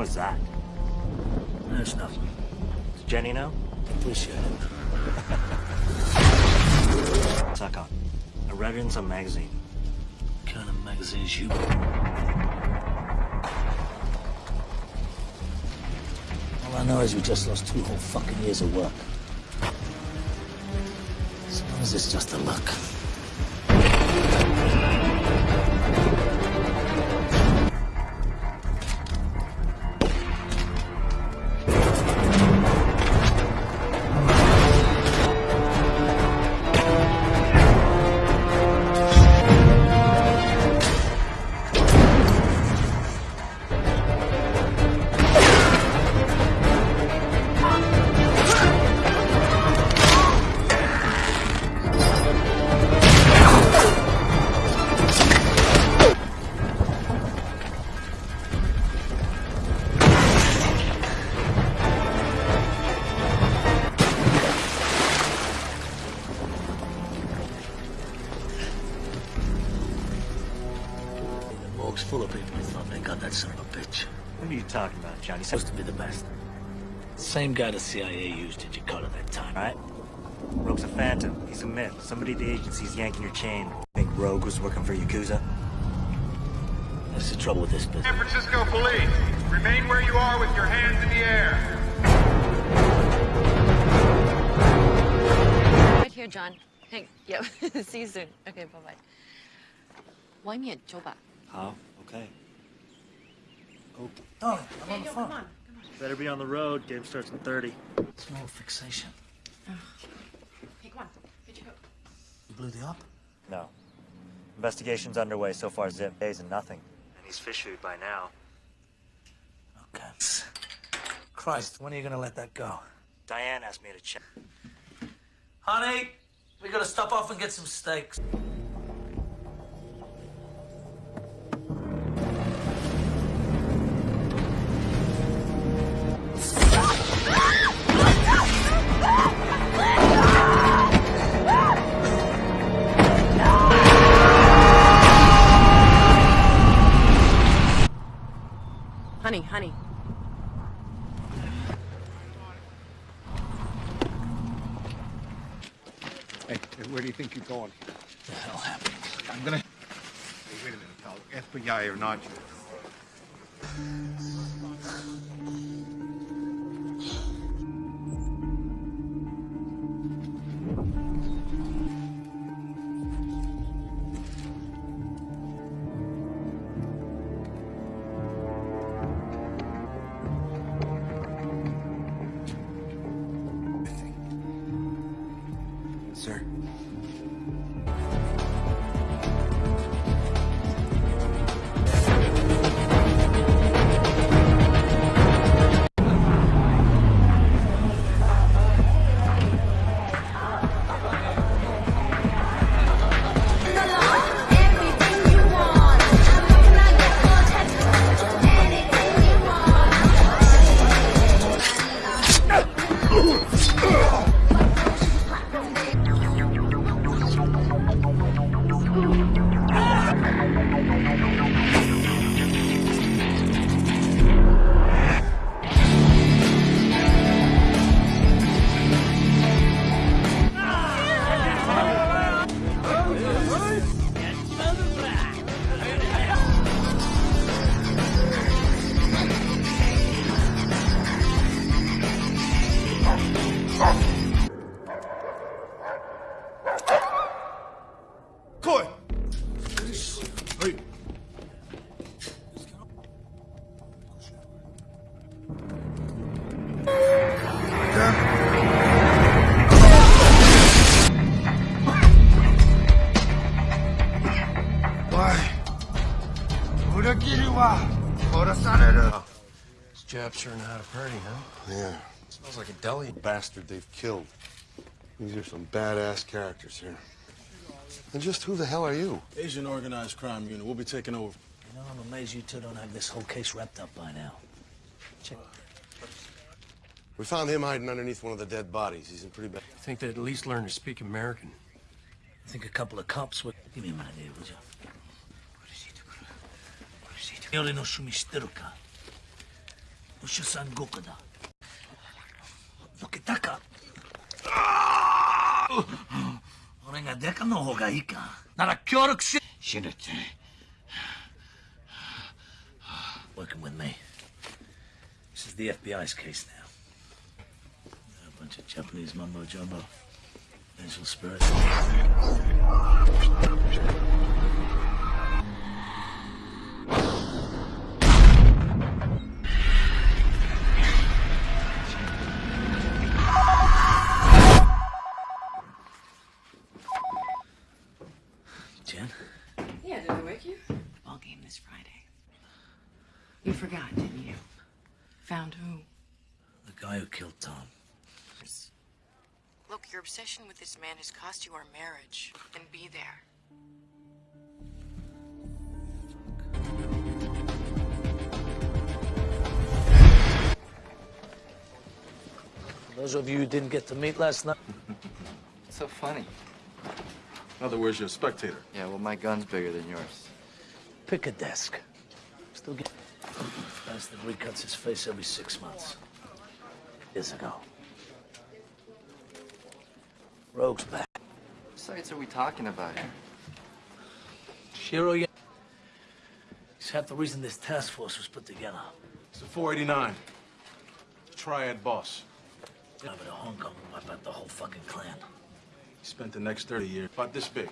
What's that? That's nothing. Does Jenny know? Appreciate it. Suck on. I read it in some magazine. What kind of magazines you All I know is we just lost two whole fucking years of work. As it's just a luck. talking about, Johnny? Supposed to be the best. Same guy the CIA used in Jakarta that time. Right? Rogue's a phantom. He's a myth. Somebody at the agency's yanking your chain. Think Rogue was working for Yakuza? That's the trouble with this business. San Francisco Police, remain where you are with your hands in the air. Right here, John. Hey, yep. See you soon. Okay, bye bye. 外面走吧。 Oh, Okay. Oh, Darling, I'm on the phone. better be on the road. Game starts in 30. It's Small fixation. Hey, come on. Here you go. You blew the op? No. Investigation's underway. So far, Zip days and nothing. And he's fish food by now. Okay. Christ, when are you gonna let that go? Diane asked me to check. Honey, we gotta stop off and get some steaks. FBI or not, These Japs sure know how to party, huh? Yeah. Smells like a deli. Bastard they've killed. These are some badass characters here. And just who the hell are you? Asian organized crime unit. We'll be taking over. You know, I'm amazed you two don't have this whole case wrapped up by now. Check. We found him hiding underneath one of the dead bodies. He's in pretty bad. I think they'd at least learn to speak American. I think a couple of cops would. Give me a minute here, would you? Yori no shumishiteru ka? ムシュさん獄だどけたか俺がデカの方がいいかなら協力し死ぬって Working with me. This is the FBI's case now. A bunch of Japanese mumbo jumbo. Visual spirits. Obsession with this man has cost you our marriage. And be there. For those of you who didn't get to meet last night, so funny. In other words, you're a spectator. Yeah, well, my gun's bigger than yours. pick a desk. Still get. Bastard recuts his face every six months. Years ago. Rogue's back. What sites are we talking about here? Shiro, yeah. He's half the reason this task force was put together. It's the 489. The Triad boss. I Over to Hong Kong and wipe out the whole fucking clan. He spent the next 30 years about this big.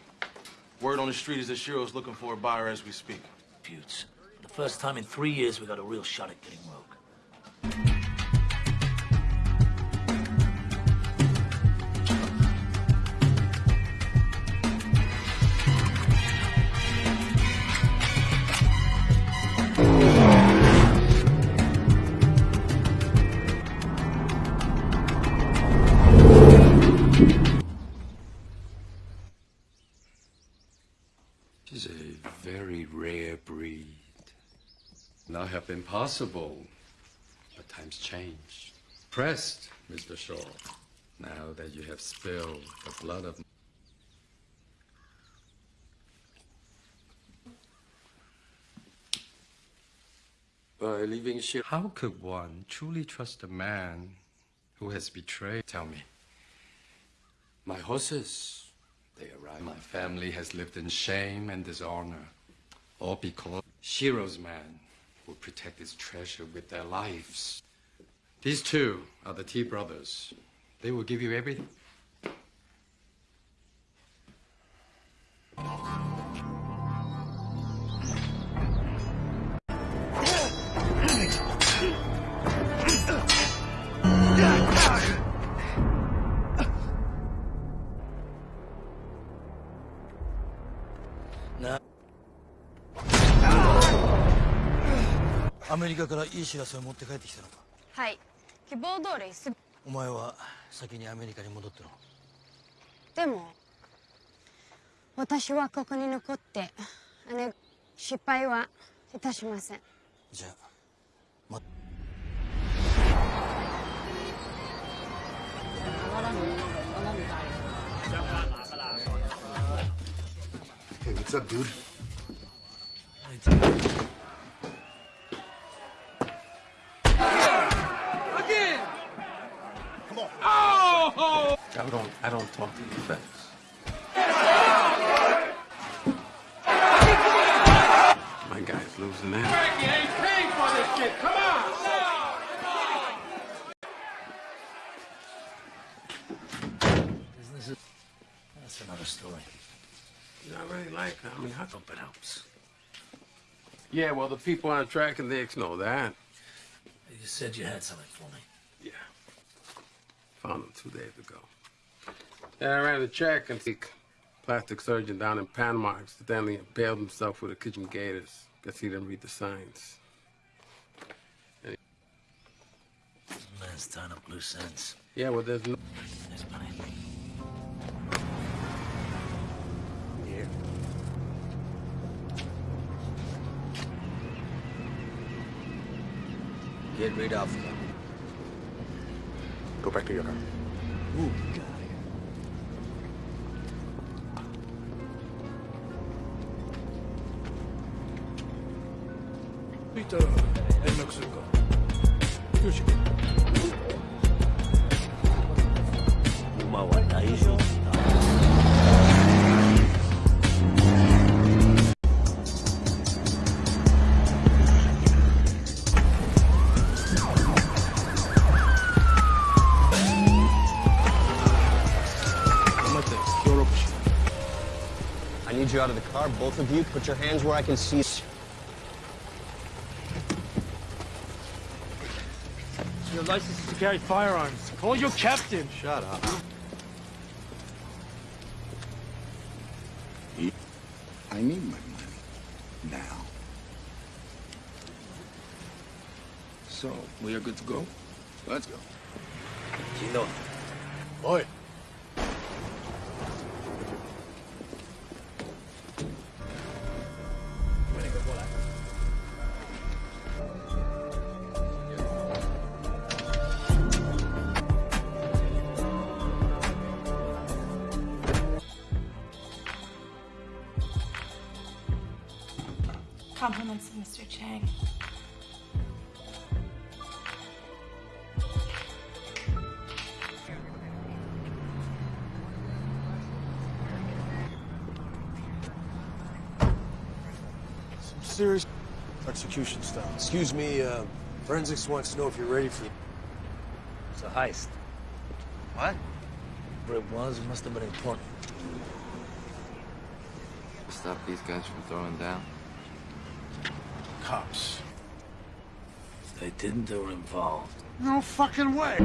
Word on the street is that Shiro's looking for a buyer as we speak. Feuds. The first time in three years we got a real shot at getting Rogue. Been possible, but times change. Pressed, Mr. Shaw. Now that you have spilled the blood of by leaving ship. How could one truly trust a man who has betrayed? Tell me. My horses, they arrive. My family has lived in shame and dishonor, all because Shiro's man will protect his treasure with their lives. These two are the T brothers. They will give you everything. メリカからいい知らせを持って帰ってきたのか？はい。希望通りすぐ。お前は先にアメリカに戻ってろ。でも私はここに残って姉失敗はいたしません。じゃあま Hey, what's up, dude? I don't, I don't talk to defense. My guy's losing that. This is, that's another story. Not really like that. I mean, I Hope it helps. Yeah, well, the people on track and Dicks know that. You said you had something for me. Yeah. Found him two days ago. And I ran a check and the plastic surgeon down in Panama accidentally impaled himself with a kitchen gators. Guess he didn't read the signs. Man's tying up loose ends. Yeah, well, there's no. There's money. Get rid of them Go back to your car. Peter, 連絡するか。 馬は大丈夫 you out of the car. Both of you, put your hands where I can see. Your license is to carry firearms. Call your captain. Shut up. I need my money. Now. So, we are good to go? Let's go. Serious execution style. Excuse me, uh, forensics wants to know if you're ready for. It's a heist. What? Whatever it was, it must have been important. Stop these guys from throwing down. Cops. If they didn't, they were involved. No fucking way.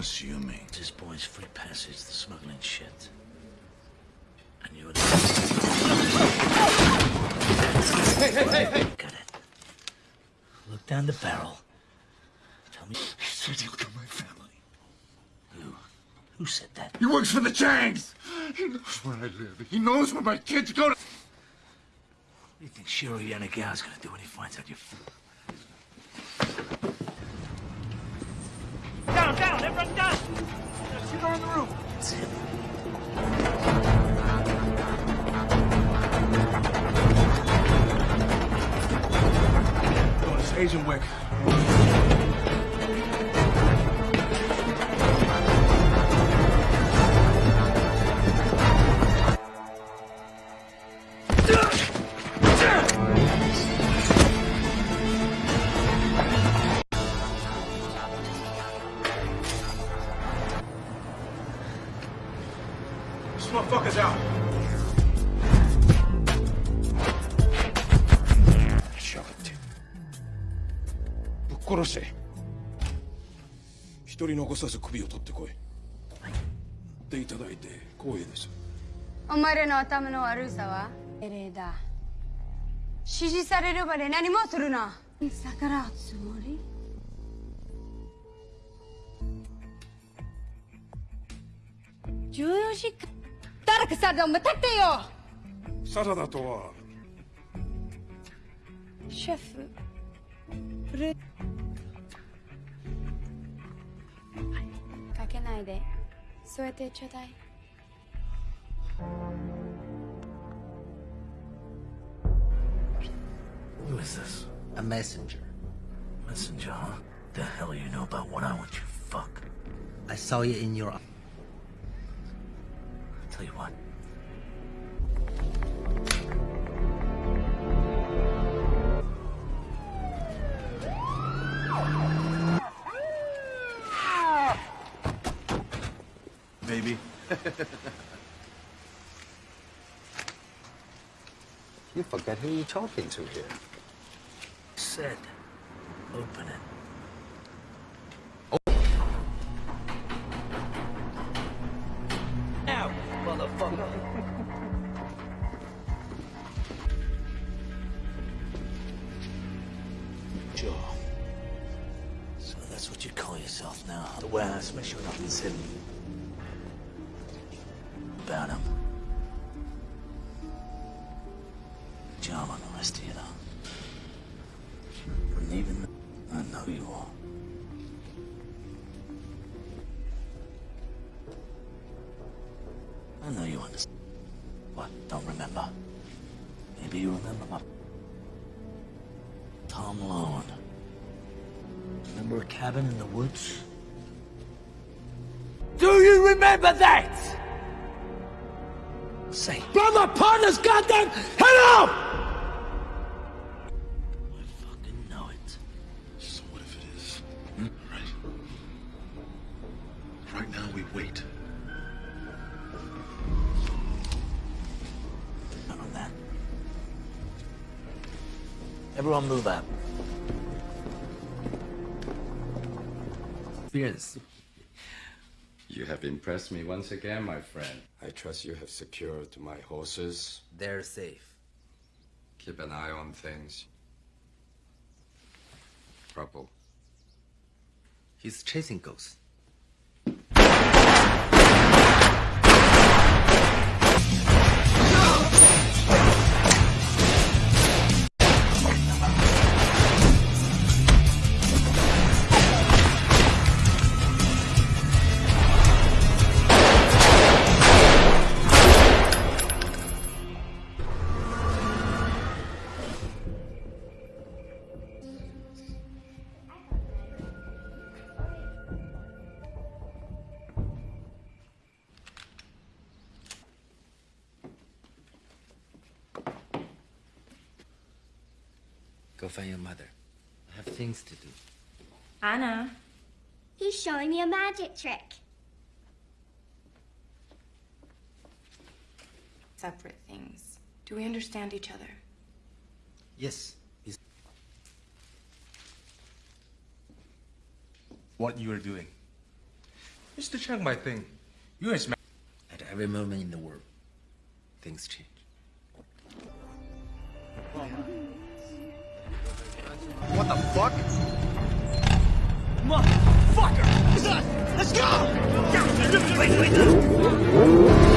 Assuming. This boy's free passage the smuggling shit. And you would... Hey, hey, hey, hey! Got it. Look down the barrel. Tell me... He said he'll kill my family. Who? Who said that? He works for the Changs! He knows where I live. He knows where my kids go to... What do you think Shiro Yanagawa gonna do when he finds out you're... Down, everyone down. Shoot her on the roof. That's it. Oh, Agent Wick. 一人残さず首を取ってこい。でいただいて光栄ですお前らの頭の悪さは命令だ指示されるまで何もするな。逆らうつもり？14時間誰かさでも立ってよ。サラダとは？シェフ。プ けないで添えてちょうだい Who is this? A messenger. Messenger, huh? The hell you know about what I want you fuck? I saw you in your. Tell you what. You are you're talking to here. Said. Goddamn head off! I fucking know it. So what if it is? Hmm? Right? Right now we wait. None on that. Everyone move out. Fierce. You have impressed me once again, my friend. I trust you have secured my horses. They're safe. Keep an eye on things. Purple. He's chasing ghosts. Find your mother. I have things to do. Anna. He's showing me a magic trick. Separate things. Do we understand each other? Yes. He's... What you are doing? Mr. Chang might think you is At every moment in the world, things change. What the fuck? Motherfucker! Let's go! Wait, wait, Bastard!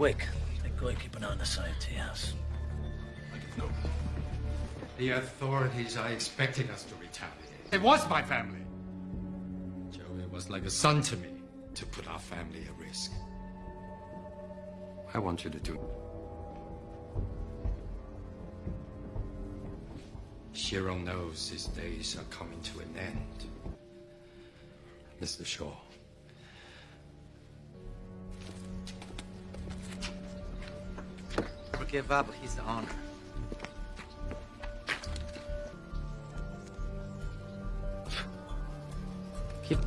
Wick, go ahead, keep an eye on the tea house. No. The authorities are expecting us to retaliate. It was my family. Joey was like a son to me to put our family at risk. I want you to do. Shiro knows his days are coming to an end. Mr. Shaw. Forgive up the honor. Keep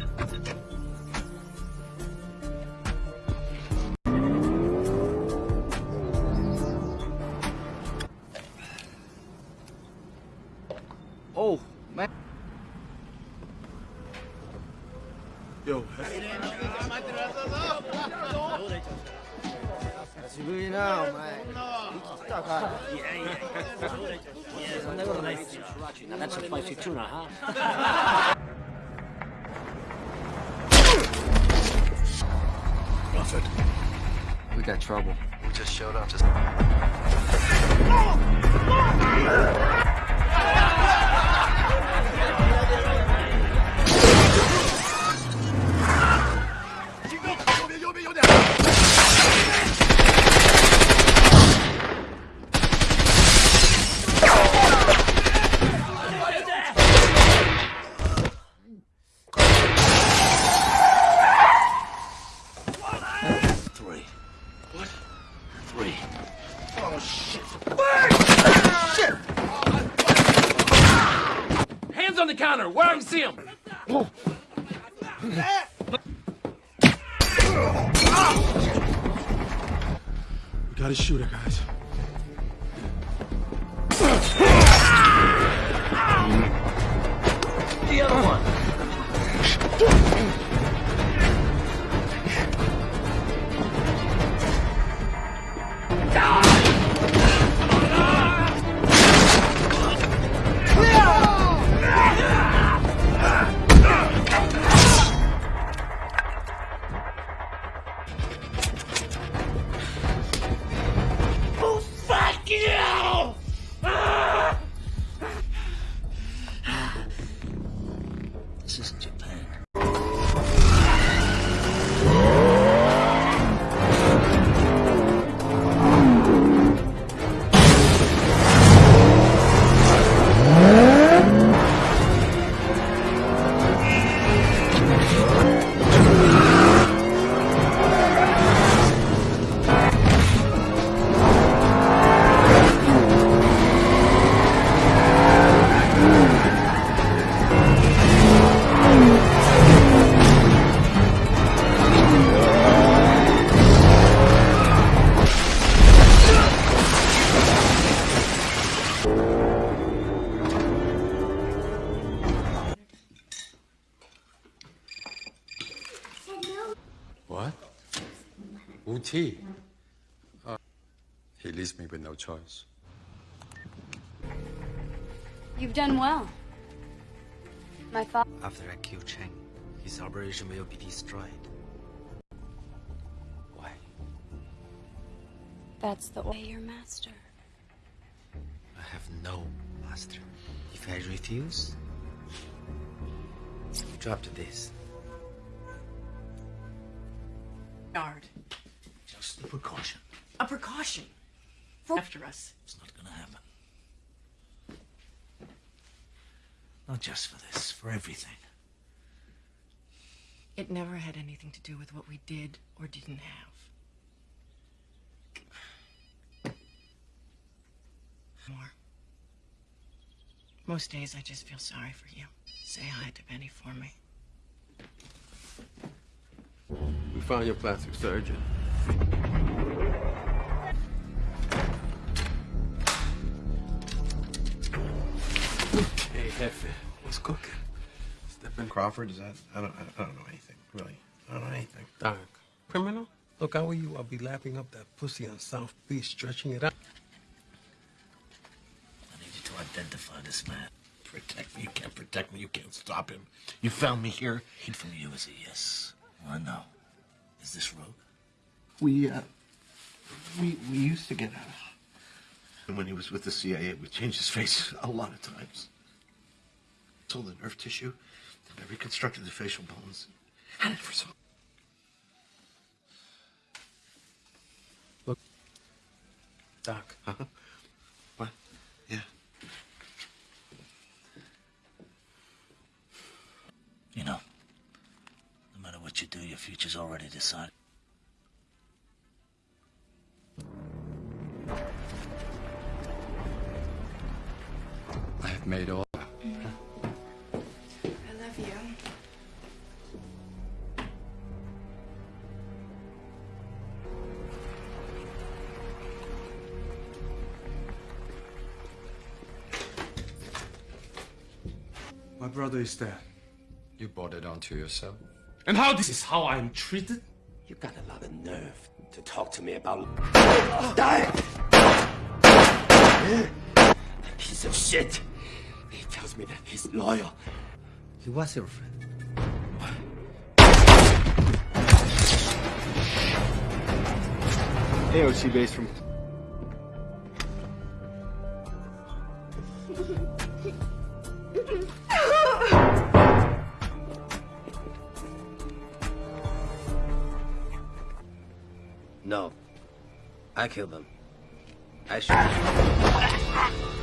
choice. You've done well. My father. After I kill Cheng, his operation will be destroyed. Why? That's the way, your master. I have no master. If I refuse, you drop to this. Yard. Just a precaution. A precaution. For after us. It's not gonna happen. Not just for this, for everything. It never had anything to do with what we did or didn't have. More. Most days I just feel sorry for you. Say hi to Benny for me. We found your plastic surgeon. Hey, Jefe, what's cooking? Stephen Crawford, is that? I don't, I don't know anything, really. I don't know anything. Doc, criminal? Look, how are you? I'll be lapping up that pussy on South Beach, stretching it out. I need you to identify this man. Protect me. You can't protect me. You can't stop him. You found me here. Hid from you is a yes or a no. Is this Rogue? We, uh, we, we used to get out. And when he was with the CIA, we changed his face a lot of times. Sold the nerve tissue, and I reconstructed the facial bones. Had it for so. Look, Doc. Huh? What? Yeah. You know, no matter what you do, your future's already decided. I have made all. I love you. My brother is dead. You brought it onto yourself. And how this is how I'm treated? You got a lot of nerve to talk to me about ah! die. That piece of shit. He tells me that he's loyal. He was your friend. AOC base from. No. I killed them. I shoot.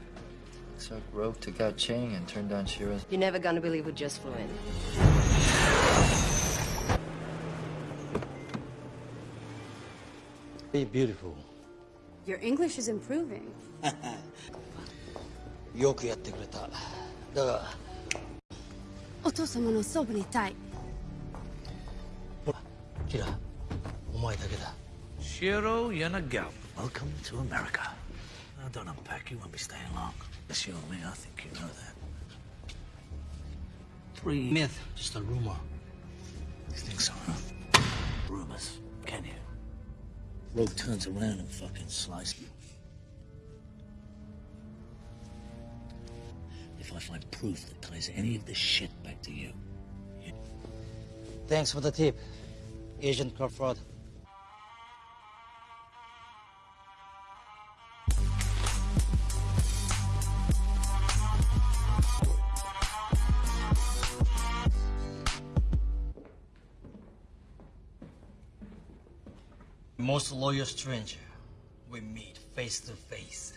get it. You guys closed, okay? Chuck Rogue took out Chang and turned down Shiro's. You're never gonna believe who just flew in. Be beautiful. Your English is improving. よくやってくれた。だが、お父様のそばにいたい。キラ、お前だけだ。 Shiro Yanagawa, welcome to America. Now, don't unpack, you won't be staying long. Yes, you me, I think you know that. Three Myth, just a rumor. You think so, huh? Rumors, can you? Rogue turns around and fucking slices you. If I find proof that ties any of this shit back to you, Thanks for the tip, Agent Crawford. Most loyal stranger we meet face to face.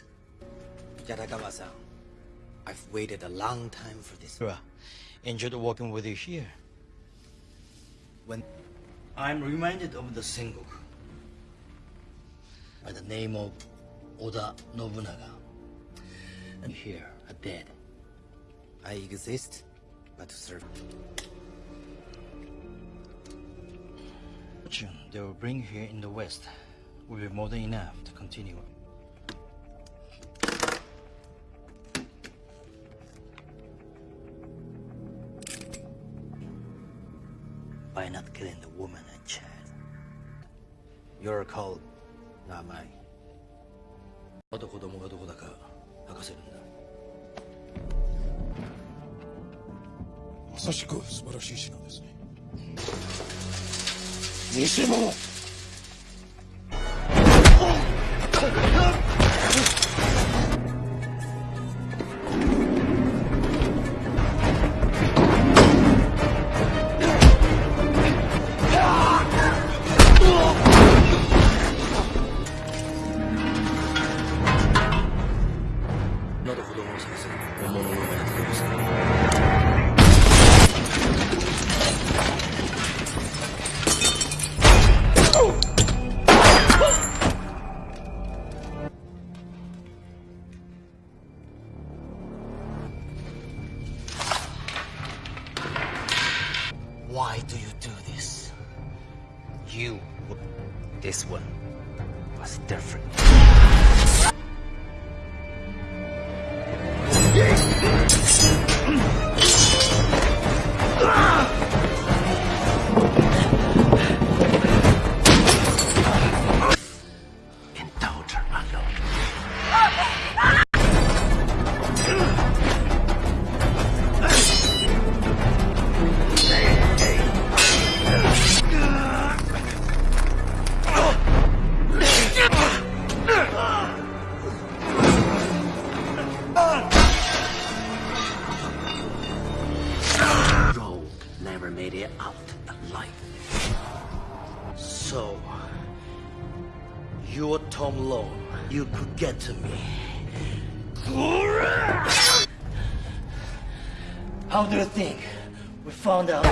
Yanagawa-san, I've waited a long time for this. Enjoyed working with you here. When I'm reminded of the single by the name of Oda Nobunaga, and here are dead. I exist, but to serve. Fortune they will bring here in the West will be more than enough to continue. By not killing the woman and child. You're called Namai. あと子供がどこだか吐かせるんだ。まさしく素晴らしい品ですね。 偽物 How do you think we found out?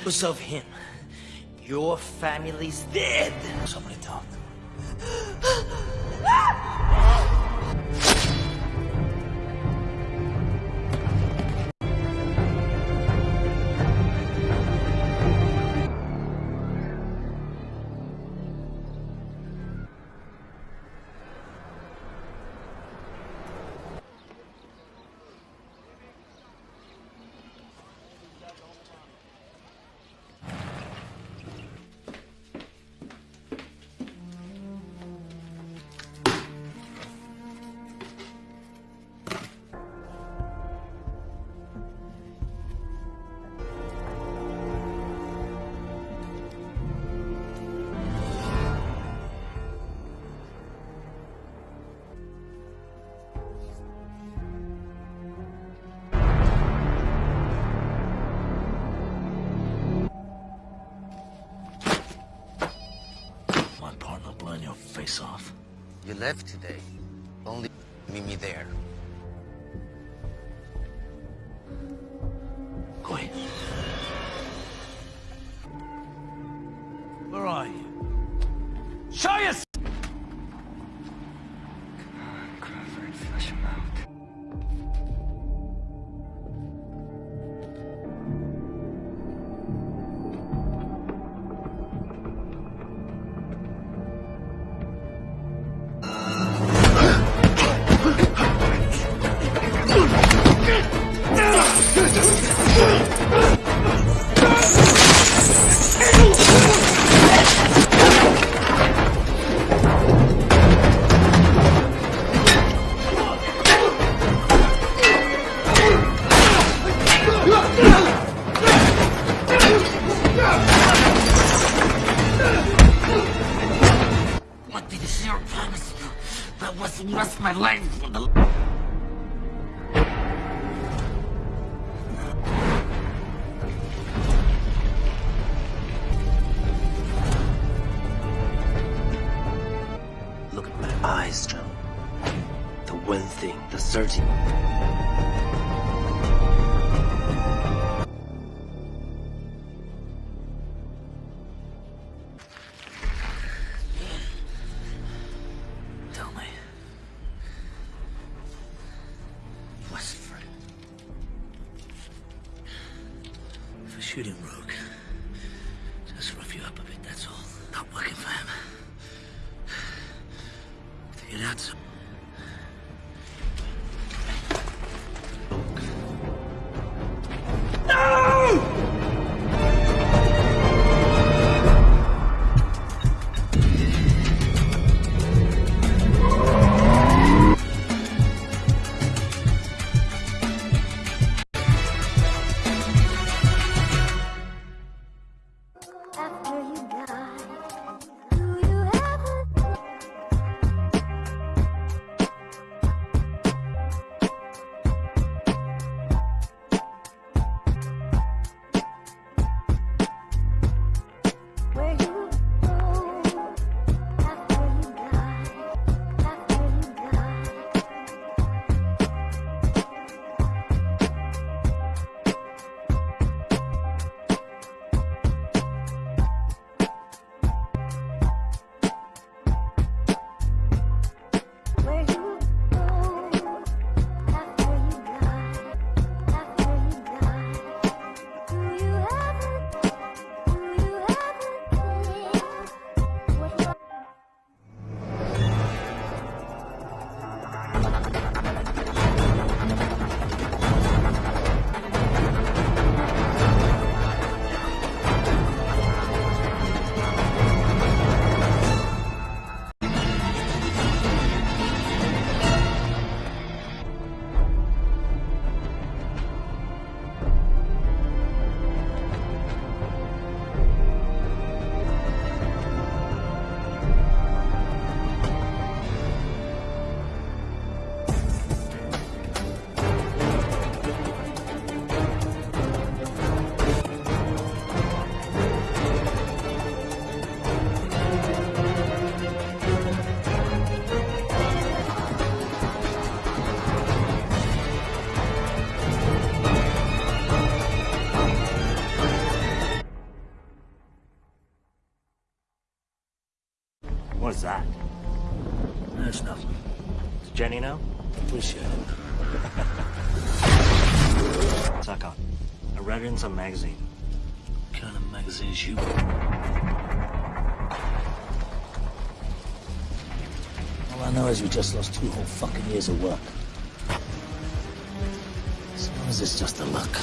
Because of him, your family's dead. Somebody Left today. Only meet me there. Figured out Jenny know? Appreciate it. Suck on. I read it in some magazine. What kind of magazines you... All I know is we just lost two whole fucking years of work. As long as it's just a luck.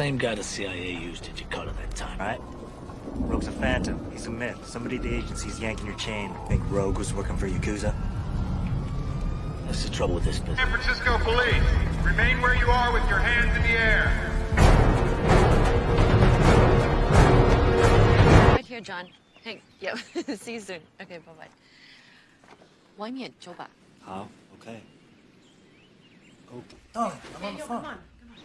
Same guy the CIA used in Jakarta that time. Right? Rogue's a phantom. He's a myth. Somebody at the agency's yanking your chain. Think Rogue was working for Yakuza? That's the trouble with this business. San Francisco police, remain where you are with your hands in the air. Right here, John. Hey, yep. See you soon. Okay, bye-bye. Why me at Joba? How? Okay. Oh, I'm hey, on the yo, phone.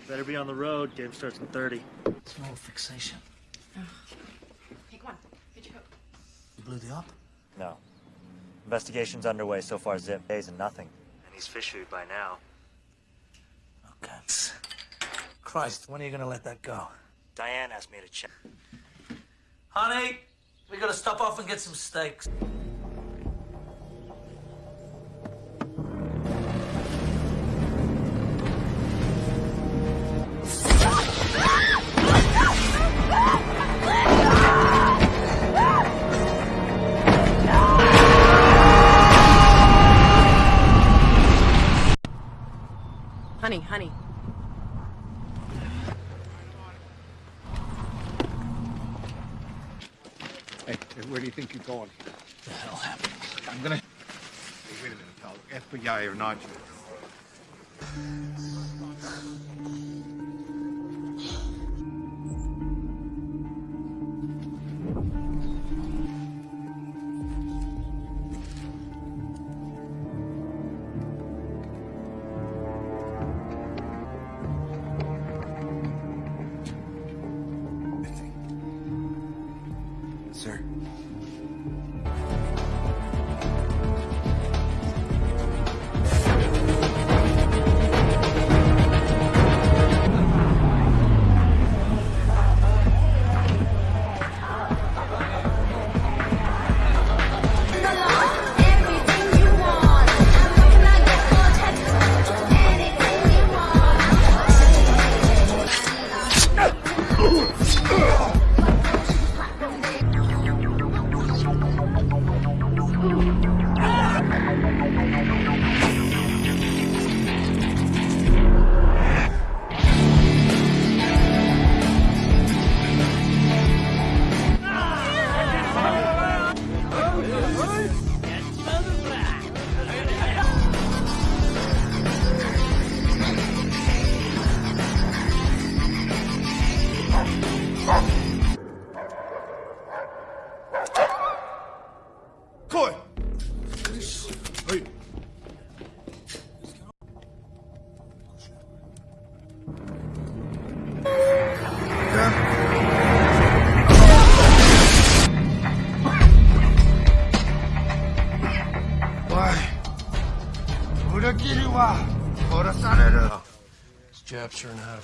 Better be on the road. Game starts in 30. It's no fixation. Hey, come on. Get your coat. You blew the op? No. Investigation's underway. So far, zip days and nothing. And he's fishery by now. Oh, okay. Christ, when are you gonna let that go? Diane asked me to check. Honey, we gotta stop off and get some steaks. Where do you going? The hell happened? I'm gonna. Hey, wait a minute, pal. FBI or not? Sir.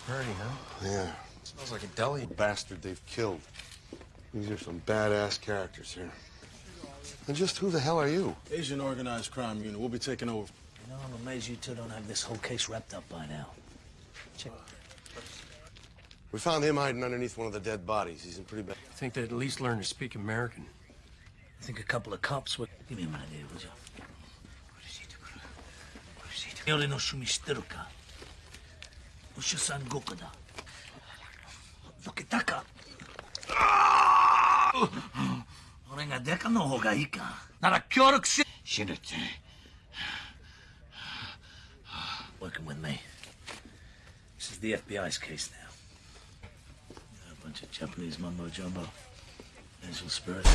pretty, huh? Yeah. Smells like a deli. Bastard they've killed. These are some badass characters here. And just who the hell are you? Asian Organized Crime Unit. We'll be taking over. You know, I'm amazed you two don't have this whole case wrapped up by now. Check. We found him hiding underneath one of the dead bodies. He's in pretty bad... I think they'd at least learn to speak American. I think a couple of cops would... Give me an idea, would you? What is he doing? What is he doing? Look at deka no hoga ika. Kyoruk. Shinute. Working with me. This is the FBI's case now. A bunch of Japanese mumbo jumbo. Angel spirits.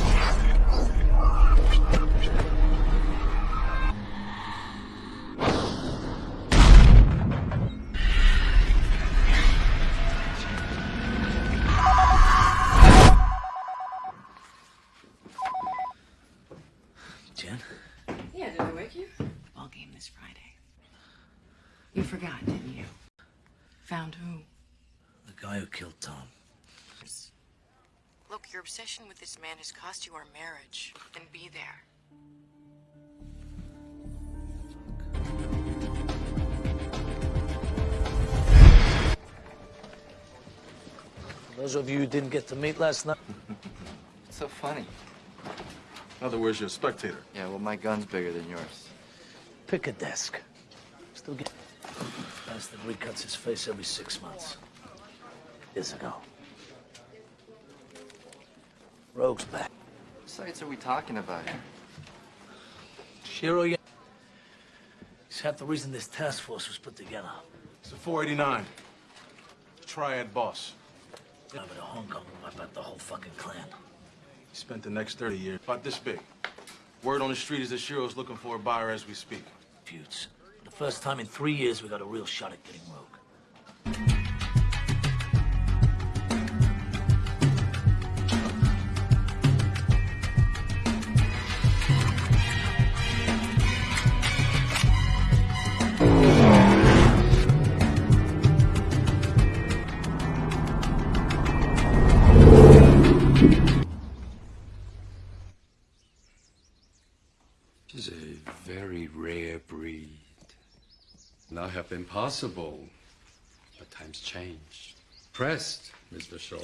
Obsession with this man has cost you our marriage. And be there. Those of you who didn't get to meet last night. it's so funny? In other words, you're a spectator. Yeah, well, my gun's bigger than yours. Pick a desk. Still get. Bastard recuts his face every six months. Years ago. Rogue's back. What sites are we talking about here? Shiro, yeah. He's half the reason this task force was put together. It's the 489. Triad boss. Yeah, but Hong Kong will wipe out the whole fucking clan. He spent the next 30 years about this big. Word on the street is that Shiro's looking for a buyer as we speak. Feuds. For the first time in three years, we got a real shot at getting Rogue. Have been possible, but times change. Pressed, Mr. Shaw,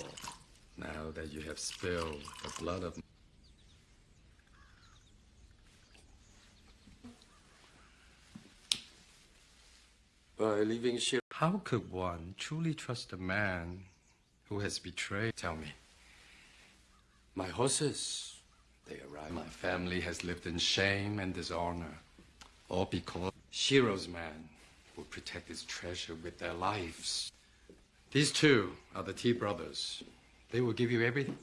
now that you have spilled the blood of By leaving Shiro. How could one truly trust a man who has betrayed? Tell me. My horses, they arrive. My family has lived in shame and dishonor. All because Shiro's man will protect this treasure with their lives. These two are the T brothers. They will give you everything.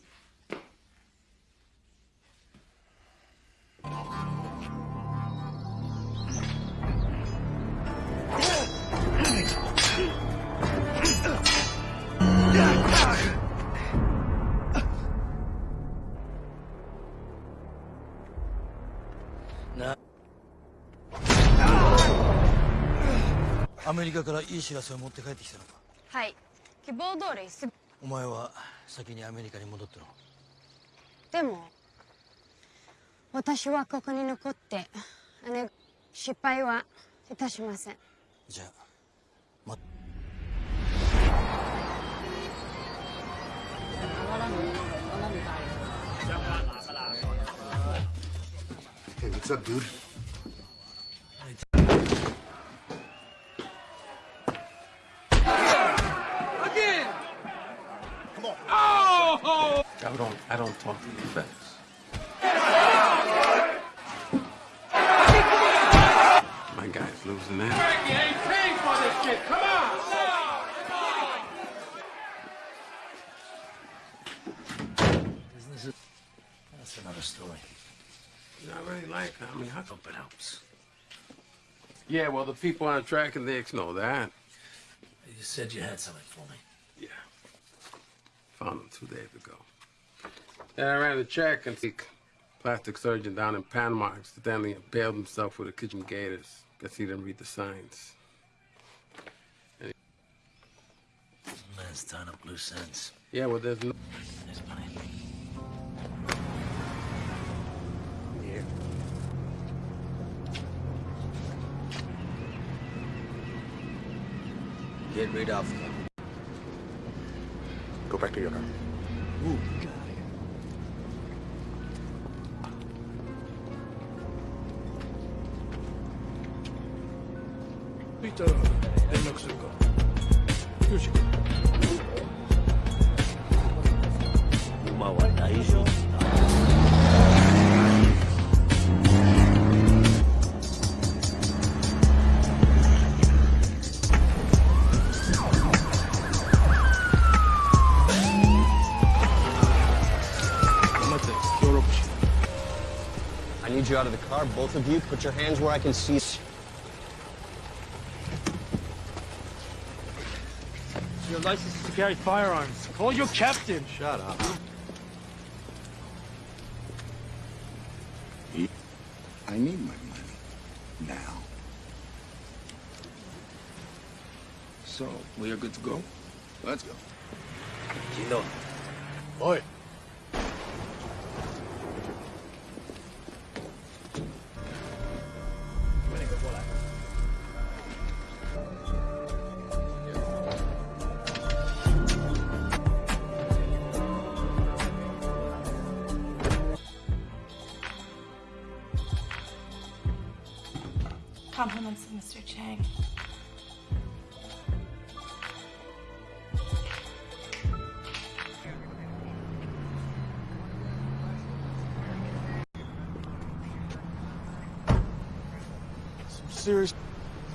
アメリカからいい知らせを持って帰ってきたのか？はい。希望通りすぐ。お前は先にアメリカに戻ったのでも私はここに残って姉失敗はいたしません。じゃあま Hey, what's up, dude? Oh! I don't. I don't talk to you fast. My guy's losing that. Frankie ain't paid for this shit. Come on! That's another story. Not really like, I mean, how Hope it helps. Yeah, well, the people on track and Dicks know that. You said you had something for me. Yeah. Found them two days ago. Then I ran a check and the plastic surgeon down in Panama accidentally impaled himself with a kitchen gators. Guess he didn't read the signs. Man's tying up loose ends. Yeah, well, there's no... There's money. Yeah. Get rid of them. Go back to your car. Ooh. Peter, you out of the car. Both of you, put your hands where I can see. Your license is to carry firearms. Call your captain. Shut up. I need my money. Now. So, we are good to go? Let's go. Gino. Oi.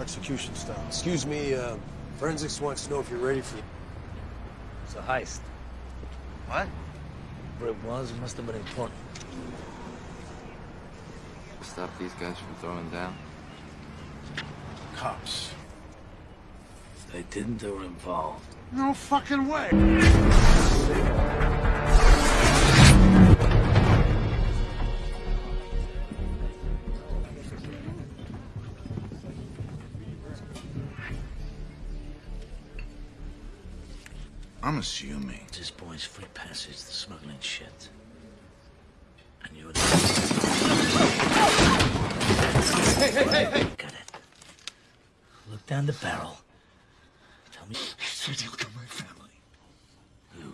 Execution style. Excuse me, uh, forensics wants to know if you're ready for. It's a heist. What? Whatever it was, it must have been important. Stop these guys from throwing down. Cops. If they didn't, they were involved. No fucking way. I'm assuming. This boy's free passage to smuggling shit. And you Hey, hey, hey, hey! Got it. Look down the barrel. Tell me. He said he'll kill my family. Who?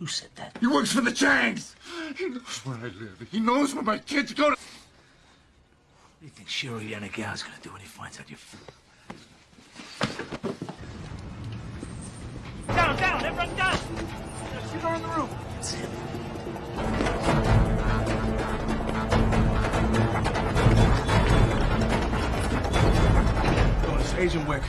Who said that? He works for the Changs. He knows where I live. He knows where my kids go to. What do you think Shiro Yanagawa's gonna do when he finds out you... Down, down, everyone down! There's two more in the room. It's him. Agent Wick.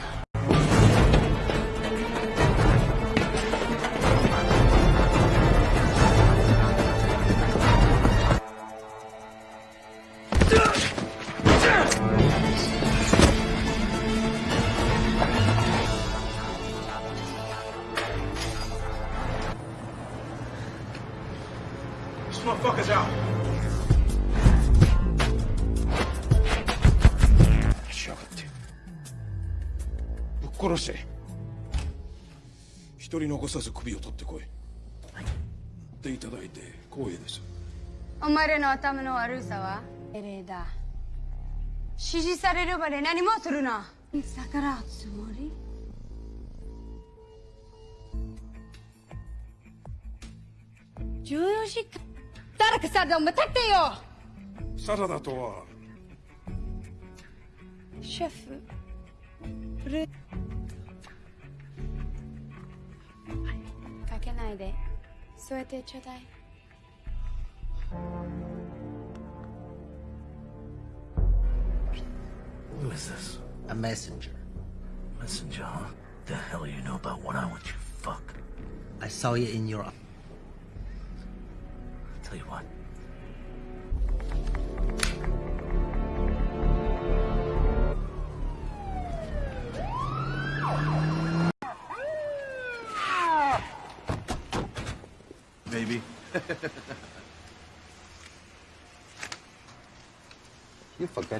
一人残さず首を取ってこい。でいただいて光栄です。お前らの頭の悪さは命令だ。指示されるまで何もするな。逆らうつもり？14時間誰かさでも立ってよ。サラダとは？シェフないで添えてちょうだい Who is this? A messenger. Messenger, huh? The hell you know about what I want you fuck? I saw it in your. Tell you what.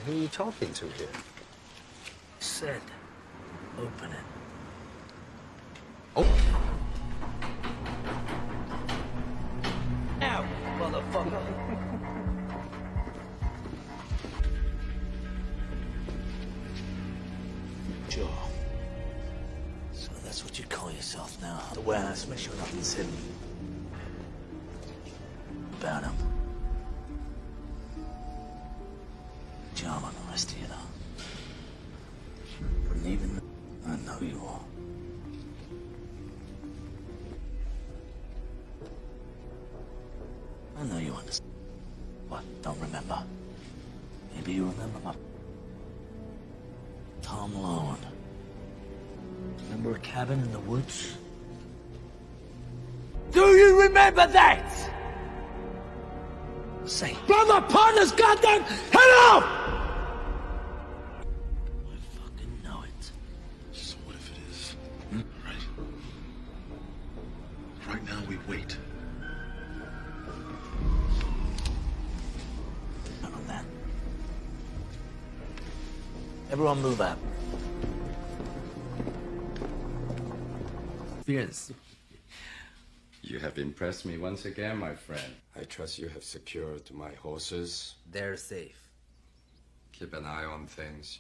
You are you're talking to here. Said, Brother partners, goddamn, head up! fucking know it. So what if it is? Hmm? Right? Right now we wait. None on that. Everyone move out. Yes. You have impressed me once again, my friend. I trust you have secured my horses. They're safe. Keep an eye on things.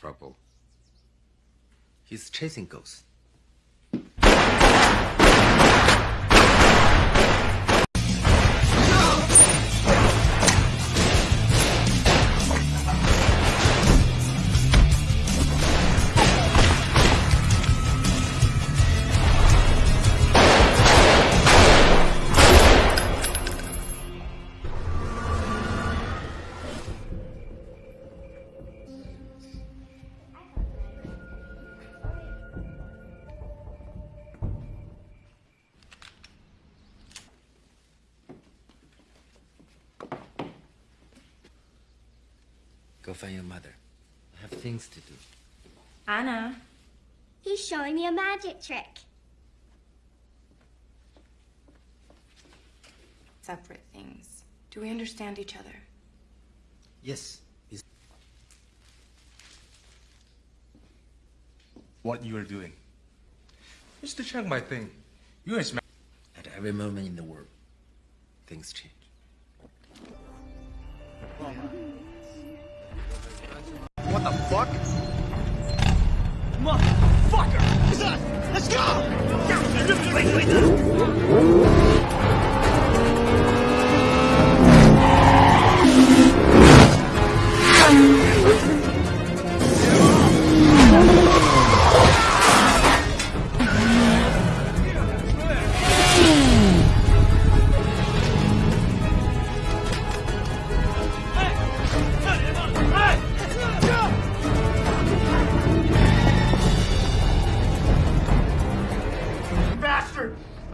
Trouble. He's chasing ghosts. Find your mother. I have things to do. Anna. He's showing me a magic trick. Separate things. Do we understand each other? Yes. It's What you are doing. Mr. Chang my thing. you is ma- At every moment in the world, things change. What the fuck? Motherfucker! Let's go!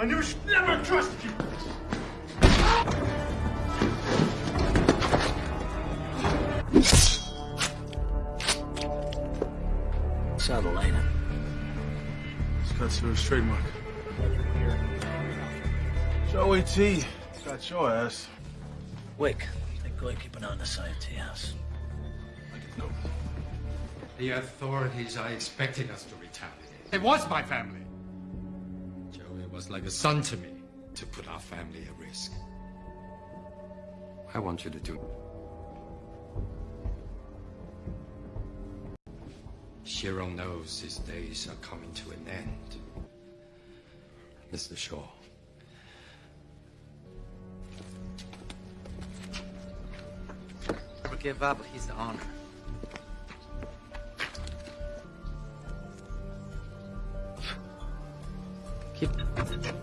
Knew she never trusted you! Saw the light. Scott Sewer's trademark. Joe A.T. Got your ass. Wick, take go keep an eye on the side of tea house. The authorities are expecting us to retaliate. It was my family. Joey was like a son to me to put our family at risk. I want you to do. Shiro knows his days are coming to an end. Mr. Shaw. Never give up. He's the honor. Keep. Thank you.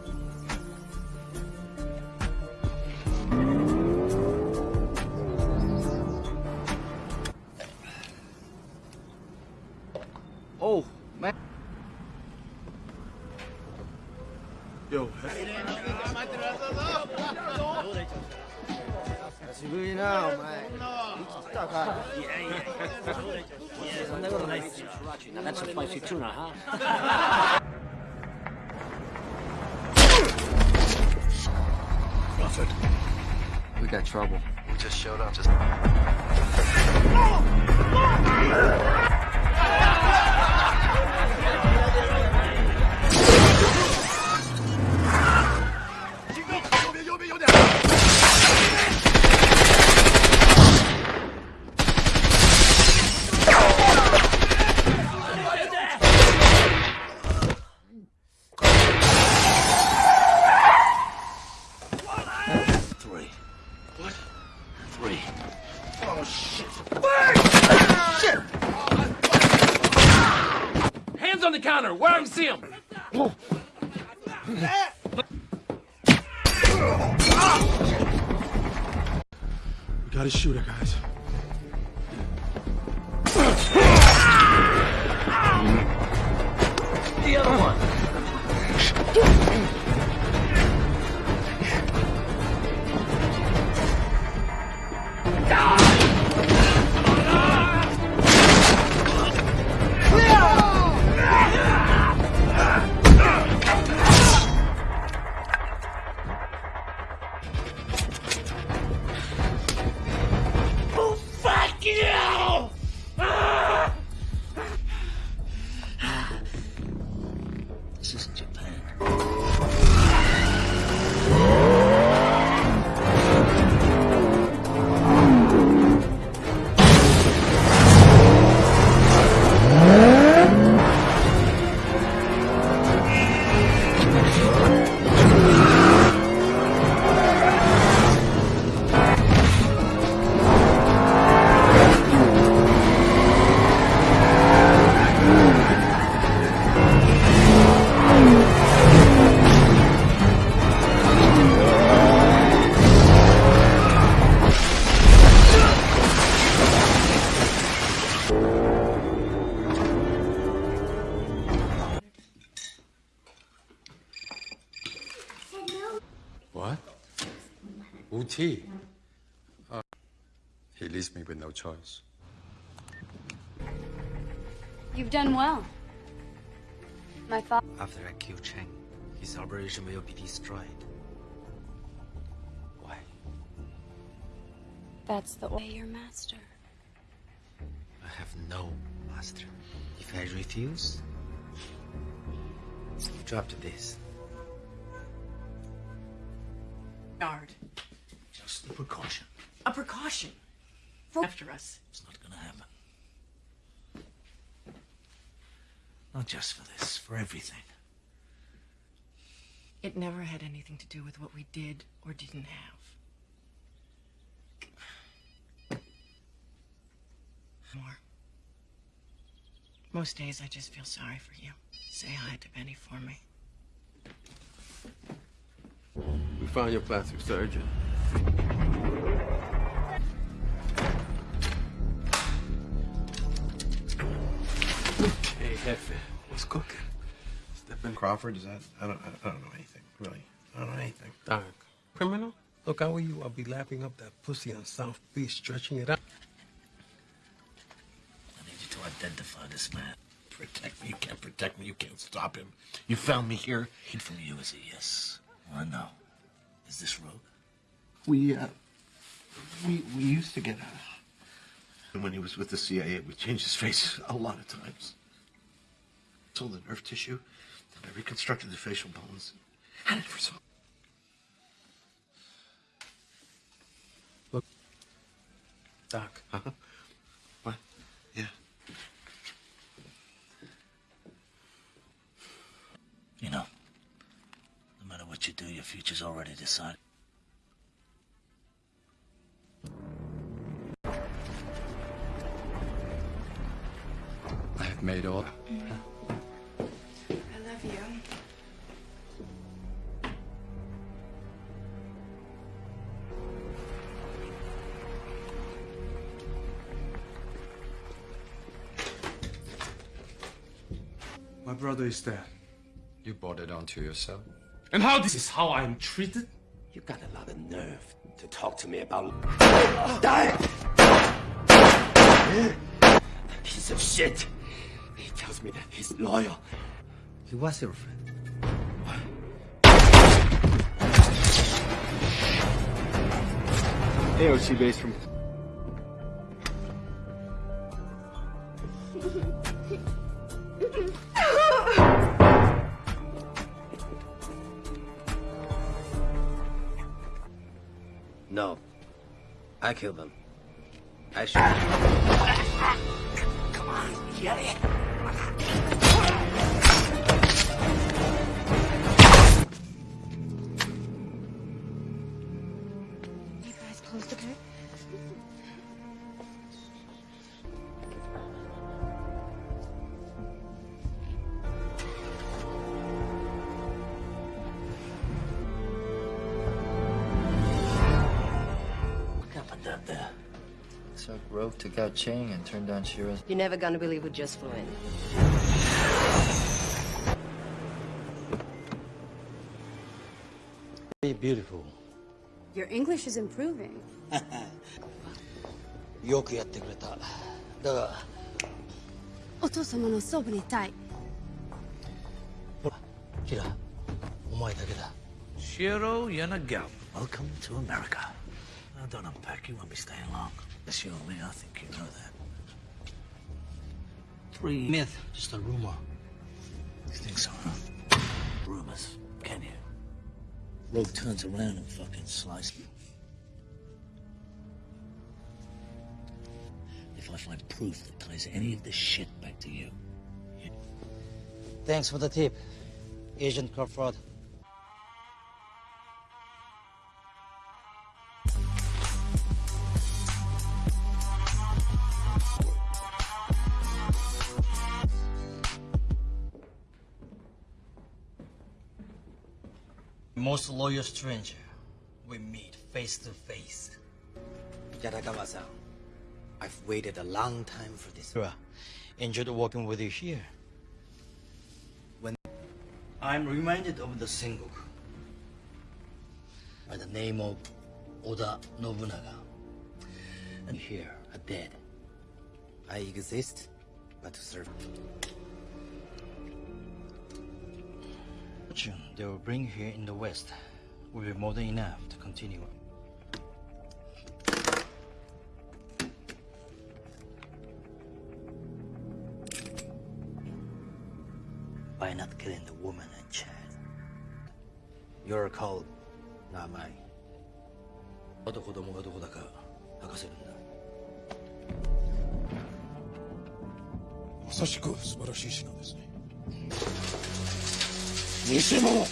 Uti. Uh, he leaves me with no choice. You've done well. My father. After I kill Cheng, his operation will be destroyed. Why? That's the way, your master. I have no master. If I refuse, you drop to this. Guard. Just a precaution. A precaution. After us. It's not gonna happen. Not just for this, for everything. It never had anything to do with what we did or didn't have. More. Most days I just feel sorry for you. Say hi to Benny for me. We found your plastic surgeon. Hey, Jefe, what's cooking? Stephen Crawford, is that? I don't, I don't know anything, really. I don't know anything. Doc, criminal? Look, how are you? I'll be lapping up that pussy on South Beach, stretching it out. I need you to identify this man. Protect me. You can't protect me. You can't stop him. You found me here. Hid from you is a yes or a no. Is this Rogue? We, uh, we, we used to get out. And when he was with the CIA, we changed his face a lot of times. Sold the nerve tissue, and I reconstructed the facial bones. Had it for so Look, Doc. Uh-huh. What? Yeah. You know, no matter what you do, your future's already decided. I have made all. I love you. My brother is dead. You brought it onto yourself. And how this is how I'm treated? You got a lot of nerve to talk to me about. Die! Piece of shit. He tells me that he's loyal. He was your friend. AOC base from. I killed them. I shot. Come on, get it. Took rope to Gao Cheng and turned on Shiro's... You're never gonna believe what just flew in. Very beautiful. Your English is improving. よくやってくれた。だが、お父様のそばにいたい。ほら、キラ、お前だけだ。Shiro Yanagawa, welcome to America. Now don't unpack, you won't be staying long. Yes, you owe me, I think you know that. Three Myth, just a rumor. You think so, huh? Rumors, can you? Rogue turns around and fucking slices me. If I find proof that ties any of this shit back to you, Thanks for the tip, Agent Crawford. Most loyal stranger we meet face to face. Yanagawa-san, I've waited a long time for this. Enjoyed working with you here. When I'm reminded of the Sengoku by the name of Oda Nobunaga. And here, a dead. I exist but to serve. Fortune they will bring here in the West will be more than enough to continue. By not killing the woman and child. You're called, not mine. あと子供がどこだか明かせるんだ。まさしく素晴らしい品ですね 偽物。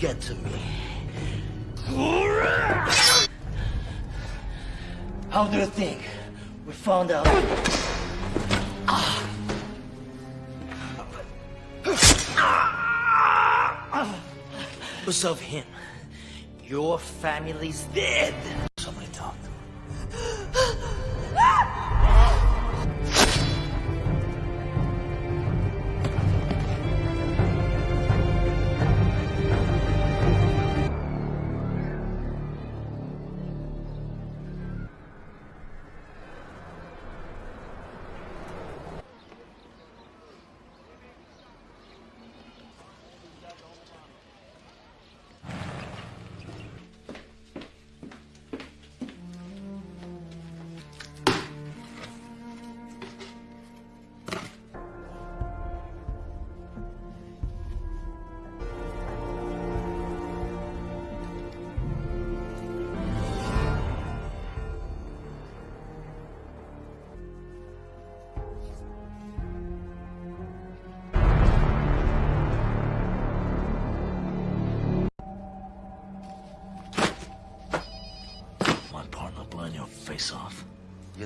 Get to me. How do you think we found out? Ah! Because of him, your family's dead.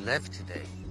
Left today.